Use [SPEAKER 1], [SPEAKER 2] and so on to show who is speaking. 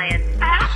[SPEAKER 1] science.